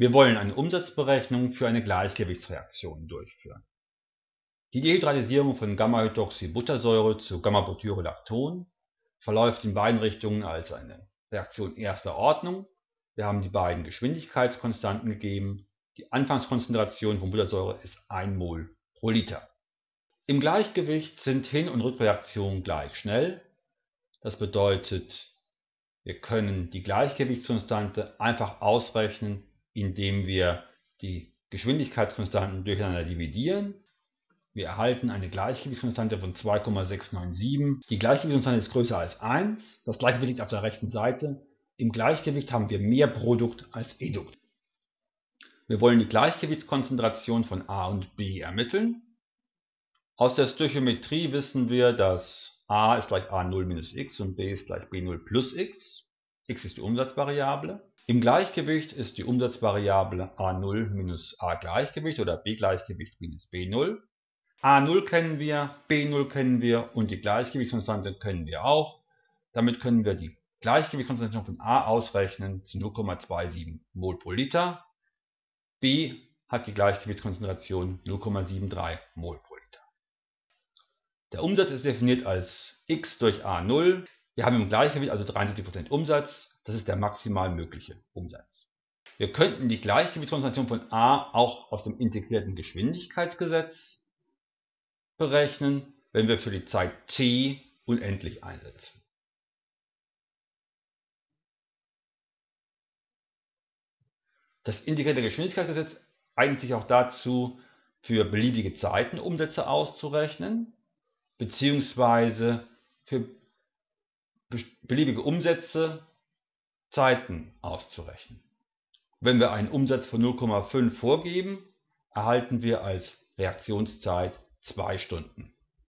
Wir wollen eine Umsatzberechnung für eine Gleichgewichtsreaktion durchführen. Die Dehydratisierung von Gamma-Hydroxybuttersäure zu Gamma-Butyrolacton verläuft in beiden Richtungen als eine Reaktion erster Ordnung. Wir haben die beiden Geschwindigkeitskonstanten gegeben. Die Anfangskonzentration von Buttersäure ist 1 Mol pro Liter. Im Gleichgewicht sind Hin- und Rückreaktionen gleich schnell. Das bedeutet, wir können die Gleichgewichtskonstante einfach ausrechnen indem wir die Geschwindigkeitskonstanten durcheinander dividieren. Wir erhalten eine Gleichgewichtskonstante von 2,697. Die Gleichgewichtskonstante ist größer als 1. Das Gleichgewicht liegt auf der rechten Seite. Im Gleichgewicht haben wir mehr Produkt als Edukt. Wir wollen die Gleichgewichtskonzentration von A und B ermitteln. Aus der Stöchiometrie wissen wir, dass A ist gleich A0 minus x und B ist gleich B0 plus x. x ist die Umsatzvariable. Im Gleichgewicht ist die Umsatzvariable a0 minus a Gleichgewicht oder b Gleichgewicht minus b0. a0 kennen wir, b0 kennen wir und die Gleichgewichtskonstante kennen wir auch. Damit können wir die Gleichgewichtskonzentration von a ausrechnen zu 0,27 Mol pro Liter. b hat die Gleichgewichtskonzentration 0,73 Mol pro Liter. Der Umsatz ist definiert als x durch a0. Wir haben im Gleichgewicht also 73% Umsatz das ist der maximal mögliche Umsatz. Wir könnten die Gleichgewichtskonzentration von A auch aus dem integrierten Geschwindigkeitsgesetz berechnen, wenn wir für die Zeit t unendlich einsetzen. Das integrierte Geschwindigkeitsgesetz eignet sich auch dazu, für beliebige Zeiten Umsätze auszurechnen, beziehungsweise für beliebige Umsätze Zeiten auszurechnen. Wenn wir einen Umsatz von 0,5 vorgeben, erhalten wir als Reaktionszeit 2 Stunden